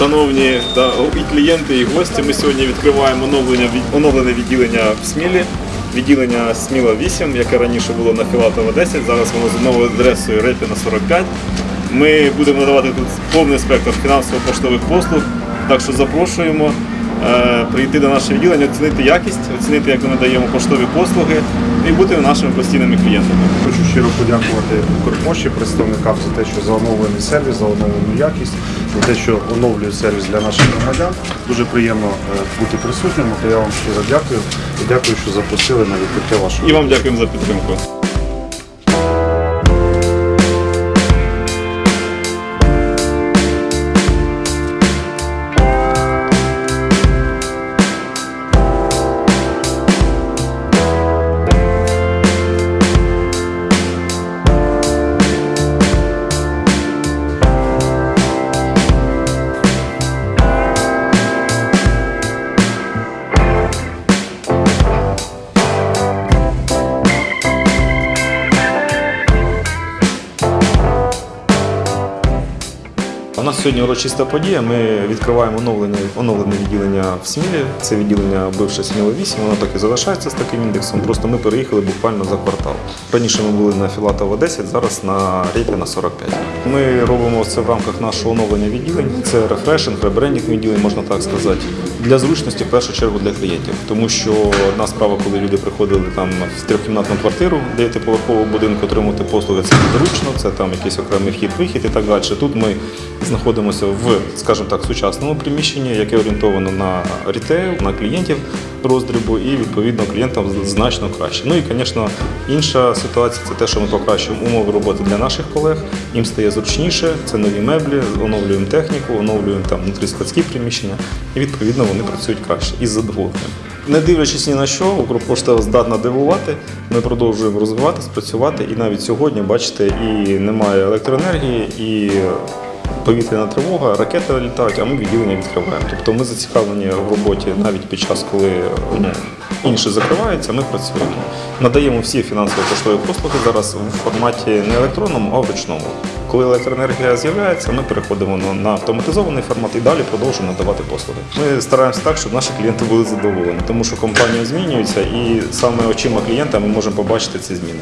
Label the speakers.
Speaker 1: Шановні да, і клієнти, і гості, ми сьогодні відкриваємо оновлення, оновлене відділення в Смілі. Відділення Сміла 8, яке раніше було на Філатова 10, зараз воно з новою адресою Репіна 45. Ми будемо надавати тут повний спектр фінансово-поштових послуг, так що запрошуємо прийти до нашого відділення, оцінити якість, оцінити, як ми надаємо поштові послуги і бути нашими постійними клієнтами.
Speaker 2: Хочу щиро подякувати Укрпошті, представникам за те, що за оновлений сервіс, за оновлену якість, за те, що оновлює сервіс для наших громадян. Дуже приємно е, бути присутнім. То я вам щиро дякую і дякую, що запросили на відкриття вашого.
Speaker 1: І вам дякуємо за підтримку. У нас сьогодні урочиста подія. Ми відкриваємо оновлене, оновлене відділення в Смілі. Це відділення бивше Сміло 8, воно так і залишається з таким індексом. Просто ми переїхали буквально за квартал. Раніше ми були на Філатова 10, зараз на Рейпіна 45. Ми робимо це в рамках нашого оновлення відділень. Це рефрешинг, ребрендінг відділень, можна так сказати. Для зручності в першу чергу для клієнтів. Тому що одна справа, коли люди приходили там в трьохкімнатну квартиру, дев'ятиповерхового будинку отримати послуги, це незручно, це там якийсь окремий вхід-вихід і так далі. Тут ми знаходимося в, скажімо так, сучасному приміщенні, яке орієнтовано на рітейл, на клієнтів роздрібу, і відповідно клієнтам значно краще. Ну і, звісно, інша ситуація це те, що ми покращуємо умови роботи для наших колег. Їм стає зручніше, це нові меблі, оновлюємо техніку, оновлюємо там внутріскладські приміщення, і відповідно вони працюють краще із задоволенням. Не дивлячись ні на що, Укрпошта здатна дивувати. Ми продовжуємо розвиватись, працювати. І навіть сьогодні, бачите, і немає електроенергії, і повітряна тривога, ракети літають, а ми відділення відкриваємо. Тобто ми зацікавлені в роботі навіть під час, коли ну, інші закриваються, ми працюємо. Надаємо всі фінансово-поштові послуги зараз в форматі не електронному, а в ручному. Коли електроенергія з'являється, ми переходимо на автоматизований формат і далі продовжуємо надавати послуги. Ми стараємося так, щоб наші клієнти були задоволені, тому що компанія змінюється, і саме очима клієнта ми можемо побачити ці зміни.